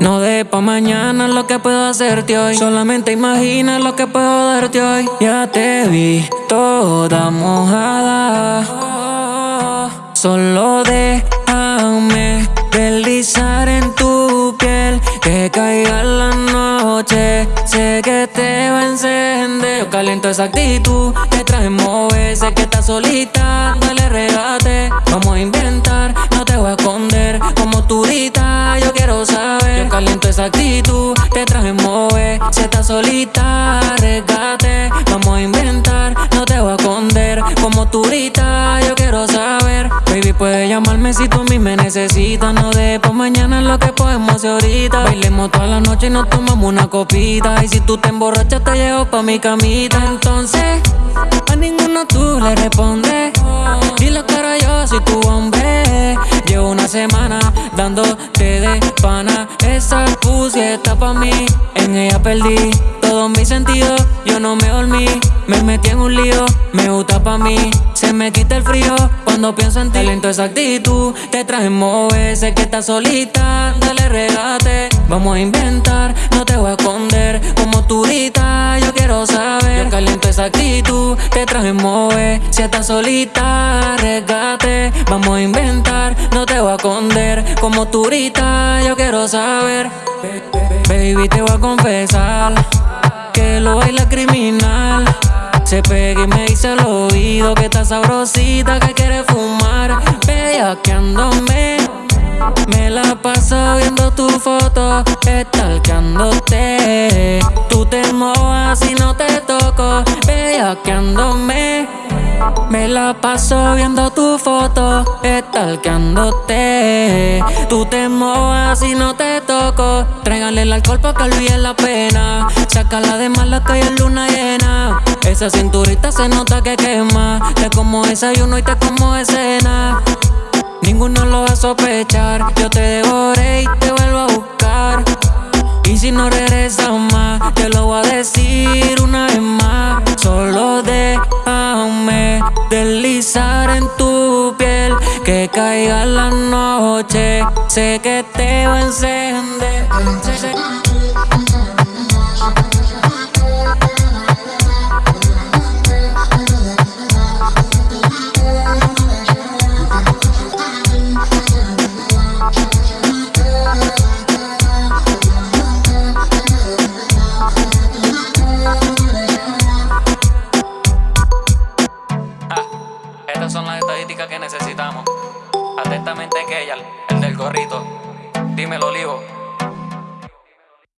No de pa' mañana lo que puedo hacerte hoy. Solamente imagina lo que puedo darte hoy. Ya te vi toda mojada. Solo déjame deslizar en tu piel. Que caiga la noche. Sé que te va a encender. Yo caliento esa actitud. Te traje mover. Sé que estás solita. Dale regate. Vamos a inventar. No te voy a esconder. Actitud. Te traje mover. Si estás solita. Regate. Vamos a inventar. No te voy a esconder. Como turita. Yo quiero saber. Baby, puedes llamarme si tú a mí me necesitas. No de pa' mañana lo que podemos hacer ahorita. Bailemos toda la noche y nos tomamos una copita. Y si tú te emborrachas, te llevo pa' mi camita. Entonces, a ninguno tú le respondes. Dile cara yo soy tu hombre. Llevo una semana de pana. Esa pussy está pa' mí. En ella perdí todos mis sentidos. Yo no me dormí. Me metí en un lío. Me gusta pa' mí. Se me quita el frío cuando pienso en ti. Lento esa actitud. Te traje mover. Sé que estás solita. Dale regate. Vamos a inventar. No te voy a esconder. Como turita. Yo quiero saber. Yo caliento esa actitud. Te traje mover. Si estás solita. Regate. Vamos a inventar. No te voy a esconder. Como turita. Yo quiero saber. Baby, te voy a confesar. Que lo baila criminal. Se pega y me dice al oído que está sabrosita, que quiere fumar. Bellaqueándome. Me la paso viendo tu foto, estalqueándote. Tú te mojas y no te toco, bellaqueándome. Me la paso viendo tu foto, estalqueándote. Tú te mojas y no te toco. Tráigale el alcohol pa' que olvide la pena. Sácala de mala que es luna llena. Esa cinturita se nota que quema. Te como desayuno y te como escena. Ninguno lo va a sospechar. Yo te devoré y te vuelvo a buscar. Y si no regresas más, te lo voy a decir una vez más. Deslizar en tu piel. Que caiga la noche. Sé que te va a encender. Que. Atentamente, Keyal, el del gorrito. Dímelo, Olivo.